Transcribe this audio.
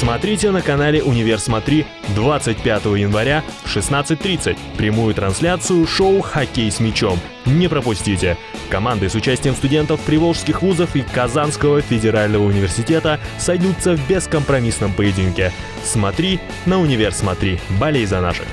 Смотрите на канале «Универ Смотри» 25 января в 16.30 прямую трансляцию шоу «Хоккей с мячом». Не пропустите! Команды с участием студентов приволжских вузов и Казанского федерального университета сойдутся в бескомпромиссном поединке. Смотри на «Универ Смотри». Болей за наших!